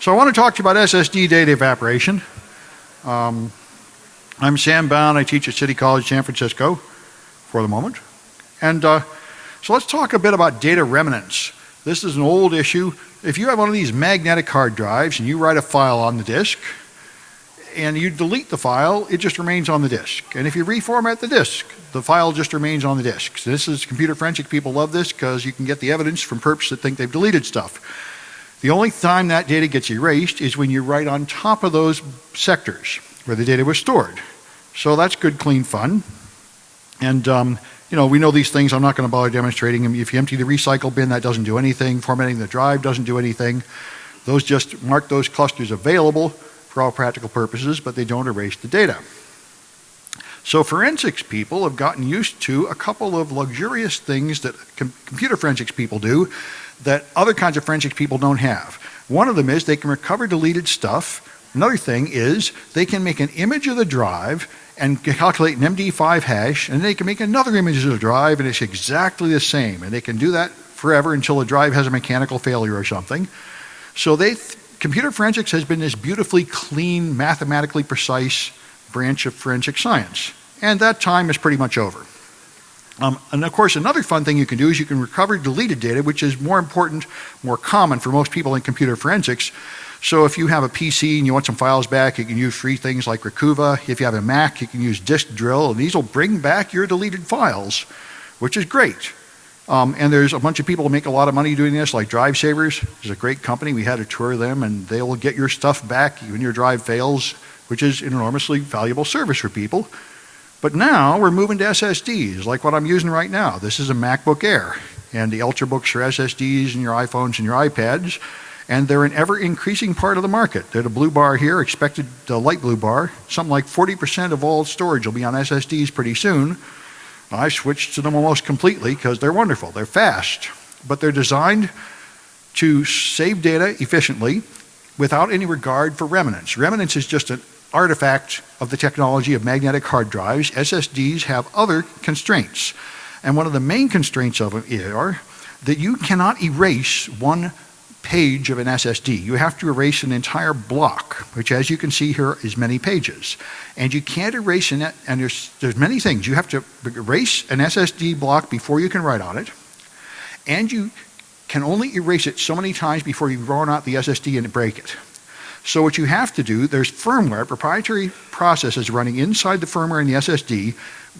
So I want to talk to you about SSD data evaporation. Um, I'm Sam Bowne. I teach at City College San Francisco for the moment. And uh, so let's talk a bit about data remnants. This is an old issue. If you have one of these magnetic hard drives and you write a file on the disk, and you delete the file, it just remains on the disk. And if you reformat the disk, the file just remains on the disk. So this is computer forensic people love this because you can get the evidence from perps that think they've deleted stuff. The only time that data gets erased is when you write on top of those sectors where the data was stored. So that's good, clean fun. And um, you know, we know these things. I'm not going to bother demonstrating them. If you empty the recycle bin, that doesn't do anything. Formatting the drive doesn't do anything. Those just mark those clusters available for all practical purposes, but they don't erase the data. So forensics people have gotten used to a couple of luxurious things that com computer forensics people do that other kinds of forensic people don't have. One of them is they can recover deleted stuff. Another thing is they can make an image of the drive and calculate an MD5 hash, and they can make another image of the drive, and it's exactly the same. And they can do that forever until the drive has a mechanical failure or something. So they computer forensics has been this beautifully clean, mathematically precise branch of forensic science. And that time is pretty much over. Um, and of course, another fun thing you can do is you can recover deleted data, which is more important, more common for most people in computer forensics. So if you have a PC and you want some files back, you can use free things like Recuva. If you have a Mac, you can use Disk Drill, and these will bring back your deleted files, which is great. Um, and there's a bunch of people who make a lot of money doing this, like Drive Savers. It's a great company. We had a tour of them, and they will get your stuff back when your drive fails, which is an enormously valuable service for people. But now we're moving to SSDs, like what I'm using right now. This is a MacBook Air, and the Ultrabooks are SSDs in your iPhones and your iPads, and they're an ever increasing part of the market. They're the blue bar here, expected the light blue bar. Something like 40% of all storage will be on SSDs pretty soon. I switched to them almost completely because they're wonderful. They're fast, but they're designed to save data efficiently without any regard for remnants. Remnants is just an artifact of the technology of magnetic hard drives. SSDs have other constraints. And one of the main constraints of them are that you cannot erase one page of an SSD. You have to erase an entire block, which as you can see here is many pages. And you can't erase it, and there's, there's many things. You have to erase an SSD block before you can write on it, and you can only erase it so many times before you run out the SSD and break it. So what you have to do, there's firmware, proprietary processes running inside the firmware in the SSD,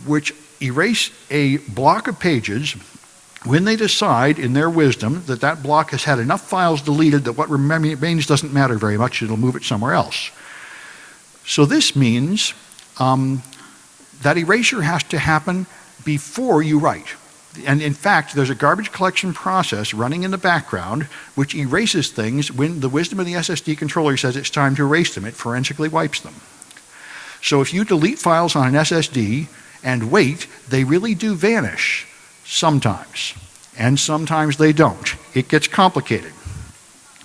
which erase a block of pages when they decide in their wisdom that that block has had enough files deleted that what remains doesn't matter very much, it'll move it somewhere else. So this means um, that erasure has to happen before you write. And in fact, there's a garbage collection process running in the background which erases things when the wisdom of the SSD controller says it's time to erase them. It forensically wipes them. So if you delete files on an SSD and wait, they really do vanish sometimes, and sometimes they don't. It gets complicated.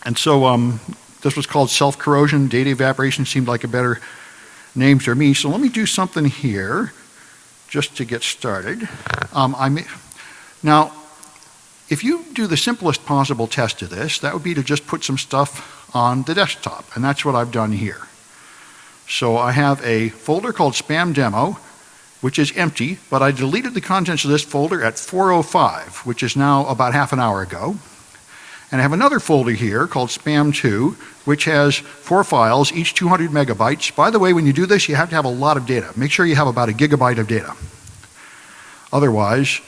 And so um, this was called self-corrosion. Data evaporation seemed like a better name to me. So let me do something here just to get started. Um, I may, now, if you do the simplest possible test of this, that would be to just put some stuff on the desktop, and that's what I've done here. So I have a folder called spam demo, which is empty, but I deleted the contents of this folder at 4.05, which is now about half an hour ago. And I have another folder here called spam2, which has four files, each 200 megabytes. By the way, when you do this, you have to have a lot of data. Make sure you have about a gigabyte of data. Otherwise,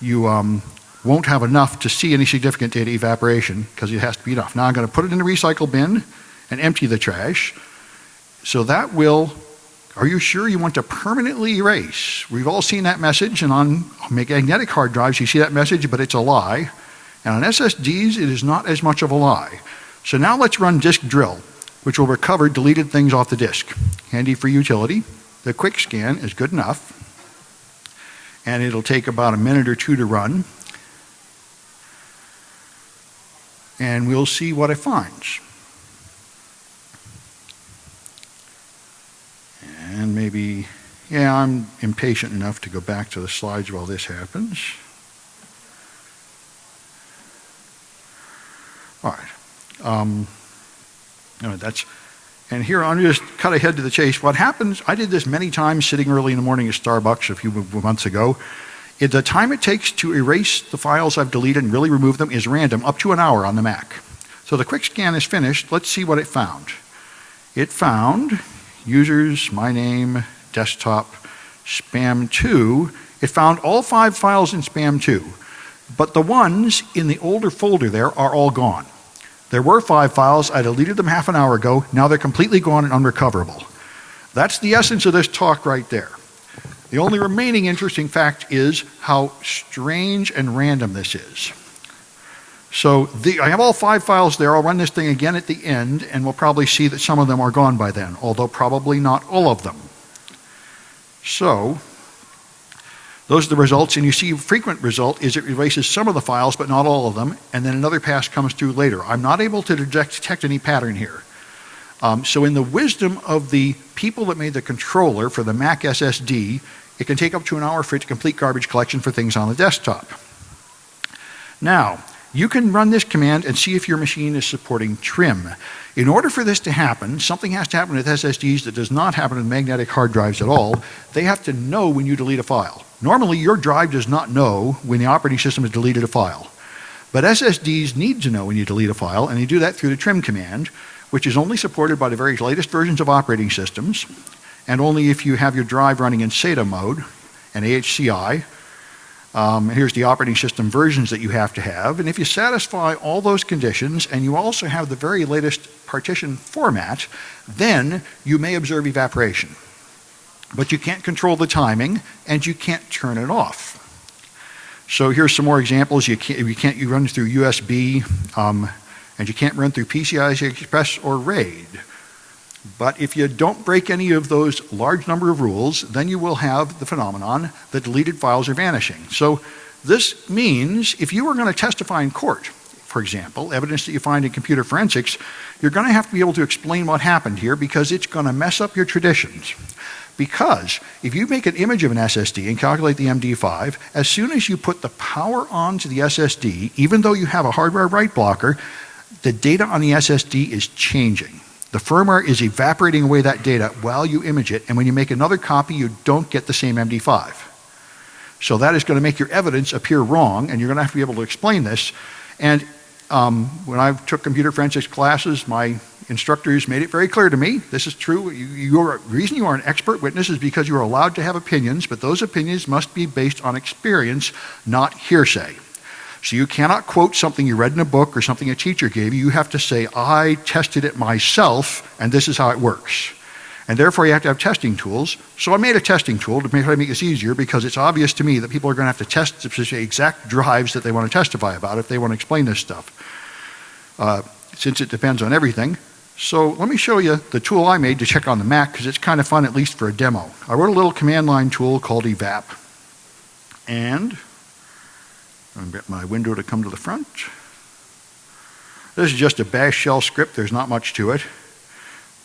you um, won't have enough to see any significant data evaporation because it has to be enough. Now I'm going to put it in the recycle bin and empty the trash. So that will are you sure you want to permanently erase? We've all seen that message, and on magnetic hard drives, you see that message, but it's a lie. And on SSDs, it is not as much of a lie. So now let's run disk drill, which will recover deleted things off the disk. Handy for utility. The quick scan is good enough. And it'll take about a minute or two to run. And we'll see what it finds. and maybe, yeah, I'm impatient enough to go back to the slides while this happens. All right. Um, Uh, that's, and here I'm just cut ahead to the chase. What happens, I did this many times sitting early in the morning at Starbucks a few months ago. It, the time it takes to erase the files I've deleted and really remove them is random, up to an hour on the Mac. So the quick scan is finished. Let's see what it found. It found users, my name, desktop, spam2. It found all five files in spam2, but the ones in the older folder there are all gone. There were five files. I deleted them half an hour ago. Now they're completely gone and unrecoverable. That's the essence of this talk right there. The only remaining interesting fact is how strange and random this is. So the, I have all five files there. I'll run this thing again at the end, and we'll probably see that some of them are gone by then, although probably not all of them. So those are the results, and you see frequent result is it erases some of the files, but not all of them, and then another pass comes through later. I'm not able to detect, detect any pattern here. Um, so in the wisdom of the people that made the controller for the Mac SSD, it can take up to an hour for it to complete garbage collection for things on the desktop. Now, you can run this command and see if your machine is supporting trim. In order for this to happen, something has to happen with SSDs that does not happen with magnetic hard drives at all. They have to know when you delete a file. Normally, your drive does not know when the operating system has deleted a file. But SSDs need to know when you delete a file, and you do that through the trim command, which is only supported by the very latest versions of operating systems, and only if you have your drive running in SATA mode and AHCI, um, here's the operating system versions that you have to have. And if you satisfy all those conditions and you also have the very latest partition format, then you may observe evaporation. But you can't control the timing and you can't turn it off. So here's some more examples. You can't, you can't you run through USB um, and you can't run through PCI Express or RAID. But if you don't break any of those large number of rules, then you will have the phenomenon that deleted files are vanishing. So this means if you are going to testify in court, for example, evidence that you find in computer forensics, you're going to have to be able to explain what happened here because it's going to mess up your traditions. Because if you make an image of an SSD and calculate the MD5, as soon as you put the power onto the SSD, even though you have a hardware write blocker, the data on the SSD is changing. The firmware is evaporating away that data while you image it, and when you make another copy, you don't get the same MD5. So that is going to make your evidence appear wrong, and you're going to have to be able to explain this. And um, when I took computer forensics classes, my instructors made it very clear to me this is true. You, the reason you are an expert witness is because you are allowed to have opinions, but those opinions must be based on experience, not hearsay. So you cannot quote something you read in a book or something a teacher gave you. You have to say, I tested it myself, and this is how it works. And therefore, you have to have testing tools. So I made a testing tool to try to make this easier because it's obvious to me that people are going to have to test the exact drives that they want to testify about if they want to explain this stuff. Uh, since it depends on everything. So let me show you the tool I made to check on the Mac because it's kind of fun, at least for a demo. I wrote a little command line tool called evap. And I'll get my window to come to the front. This is just a bash shell script. There's not much to it.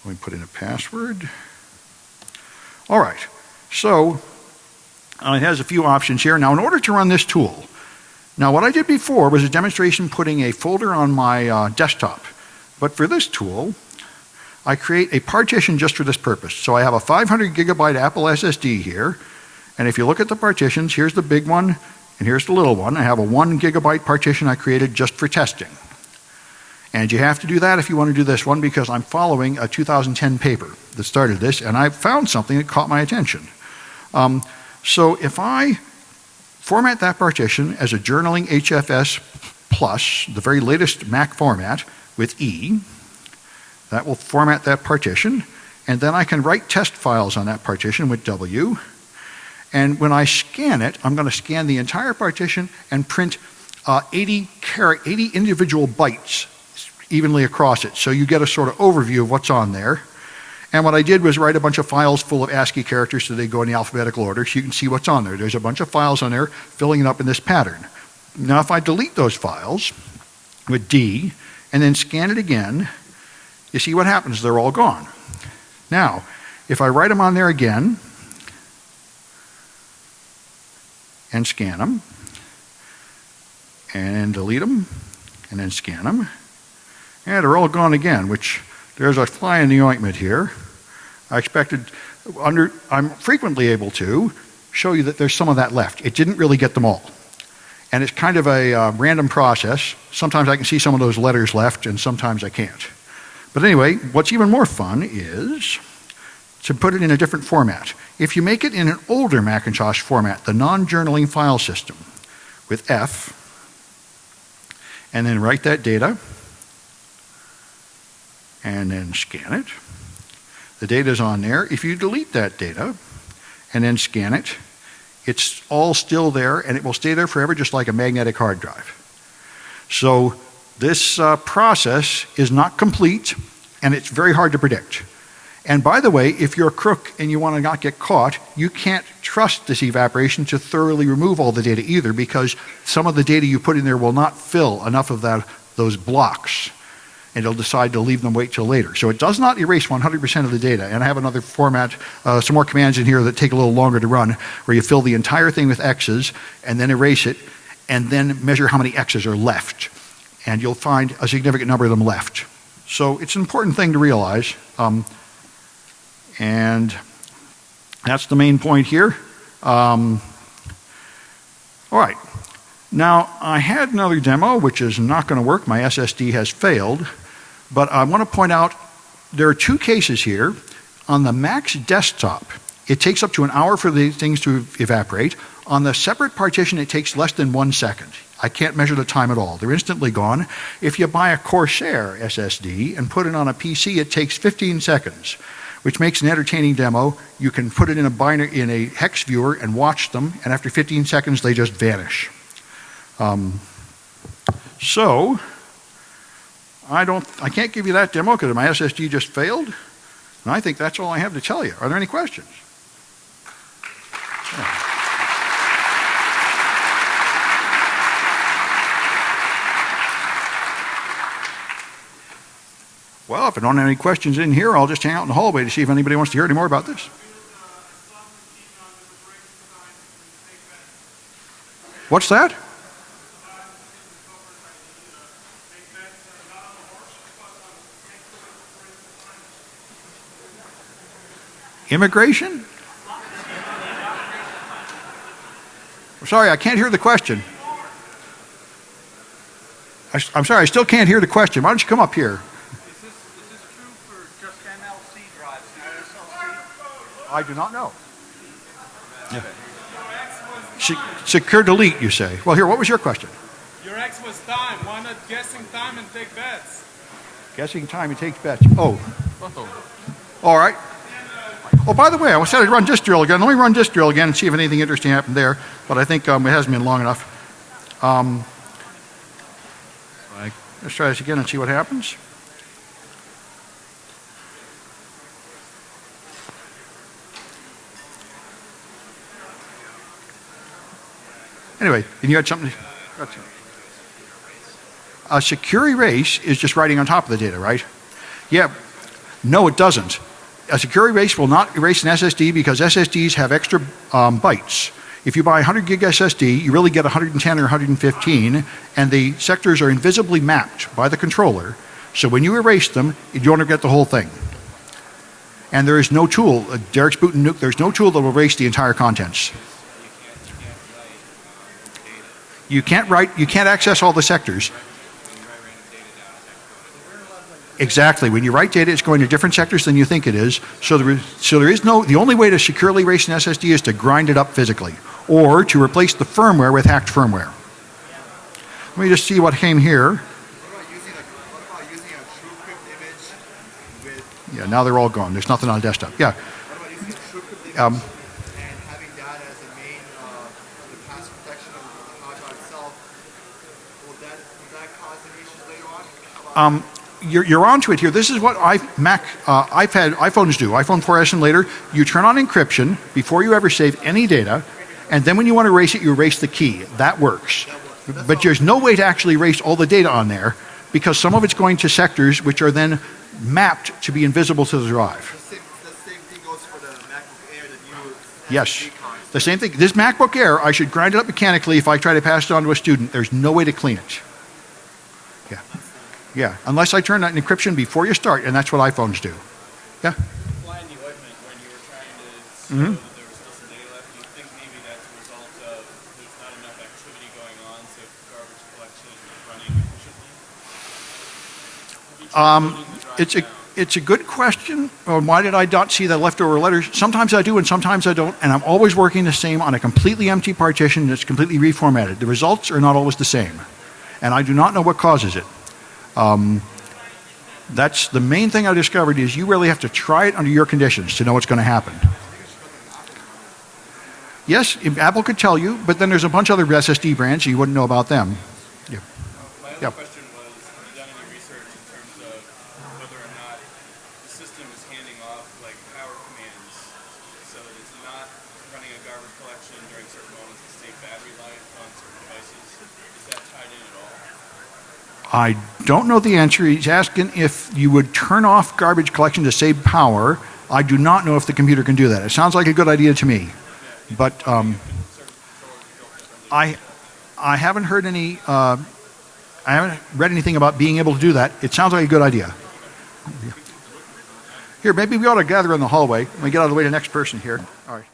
Let me put in a password. All right. So uh, it has a few options here. Now, in order to run this tool, now what I did before was a demonstration putting a folder on my uh, desktop. But for this tool, I create a partition just for this purpose. So I have a 500 gigabyte Apple SSD here. And if you look at the partitions, here's the big one, and here's the little one. I have a one gigabyte partition I created just for testing. And you have to do that if you want to do this one because I'm following a 2010 paper that started this and I found something that caught my attention. Um, so if I format that partition as a journaling HFS plus, the very latest Mac format with E, that will format that partition and then I can write test files on that partition with W and when I scan it, I'm going to scan the entire partition and print uh, 80, 80 individual bytes evenly across it. So you get a sort of overview of what's on there. And what I did was write a bunch of files full of ASCII characters so they go in the alphabetical order so you can see what's on there. There's a bunch of files on there filling it up in this pattern. Now if I delete those files with D and then scan it again, you see what happens, they're all gone. Now, if I write them on there again, and scan them, and delete them, and then scan them. And they're all gone again, which there's a fly in the ointment here. I expected, under, I'm frequently able to show you that there's some of that left. It didn't really get them all. And it's kind of a uh, random process. Sometimes I can see some of those letters left, and sometimes I can't. But anyway, what's even more fun is to put it in a different format. If you make it in an older Macintosh format, the non-journaling file system, with F, and then write that data, and then scan it. The data is on there. If you delete that data and then scan it, it's all still there and it will stay there forever just like a magnetic hard drive. So this uh, process is not complete and it's very hard to predict. And by the way, if you're a crook and you want to not get caught, you can't trust this evaporation to thoroughly remove all the data either because some of the data you put in there will not fill enough of that, those blocks and it'll decide to leave them wait till later. So it does not erase 100% of the data. And I have another format, uh, some more commands in here that take a little longer to run, where you fill the entire thing with X's and then erase it, and then measure how many X's are left. And you'll find a significant number of them left. So it's an important thing to realize. Um, and that's the main point here. Um, all right. Now, I had another demo, which is not going to work. My SSD has failed. But I want to point out there are two cases here. On the Mac's desktop, it takes up to an hour for the things to evaporate. On the separate partition, it takes less than one second. I can't measure the time at all. They're instantly gone. If you buy a Corsair SSD and put it on a PC, it takes 15 seconds, which makes an entertaining demo. You can put it in a binary, in a hex viewer and watch them, and after 15 seconds, they just vanish. Um, so, I don't, I can't give you that demo because my SSD just failed. And I think that's all I have to tell you. Are there any questions? Yeah. Well, if I don't have any questions in here, I'll just hang out in the hallway to see if anybody wants to hear any more about this. What's that? Immigration? Sorry, I can't hear the question. I, am sorry, I still can't hear the question. Why don't you come up here? Is this, is this true for just MLC drives, I do not know. Yeah. secure delete, you say. Well, here, what was your question? Your X was time. Why not guessing time and take bets? Guessing time and take bets. Oh. All right. Oh, by the way, I said I'd run this drill again. Let me run this drill again and see if anything interesting happened there. But I think um, it hasn't been long enough. Um, let's try this again and see what happens. Anyway, and you had something. A secure erase is just writing on top of the data, right? Yeah. No, it doesn't a secure erase will not erase an SSD because SSDs have extra um, bytes. If you buy a 100 gig SSD, you really get 110 or 115, and the sectors are invisibly mapped by the controller. So when you erase them, you don't get the whole thing. And there is no tool, uh, Darik's boot and nuke, there's no tool that will erase the entire contents. You can't write, you can't access all the sectors. Exactly. When you write data, it's going to different sectors than you think it is. So there is, so there is no, the only way to securely erase an SSD is to grind it up physically or to replace the firmware with hacked firmware. Let me just see what came here. Yeah, now they're all gone. There's nothing on desktop. Yeah. Um, Um, you're, you're onto it here. This is what I, Mac, uh, iPad, iPhones do. iPhone 4S and later, you turn on encryption before you ever save any data, and then when you want to erase it, you erase the key. That works. But there's no way to actually erase all the data on there because some of it's going to sectors which are then mapped to be invisible to the drive. Yes. The same thing. This MacBook Air, I should grind it up mechanically if I try to pass it on to a student. There's no way to clean it. Yeah. Yeah, unless I turn that encryption before you start, and that's what iPhones do. Yeah. Fly in the ointment when you were trying to show Mhm. that there was still some data left. Do you think maybe that's a result of there's not enough activity going on, so garbage collection is running efficiently? Have you tried Um, loading the drive It's a, down? it's a good question. Um, why did I not see the leftover letters? Sometimes I do and sometimes I don't, and I'm always working the same on a completely empty partition that's completely reformatted. The results are not always the same, and I do not know what causes it. Um, that's the main thing I discovered is you really have to try it under your conditions to know what's going to happen. Yes, Apple could tell you, but then there's a bunch of other SSD brands, so you wouldn't know about them. Yeah. My other question was, have you done any research in terms of whether or not the system is handing off like power commands so that it's not running a garbage collection during certain moments to save battery life I don't know the answer. He's asking if you would turn off garbage collection to save power. I do not know if the computer can do that. It sounds like a good idea to me. But um, I, I haven't heard any, uh, I haven't read anything about being able to do that. It sounds like a good idea. Here, maybe we ought to gather in the hallway. Let me get out of the way of the next person here. All right.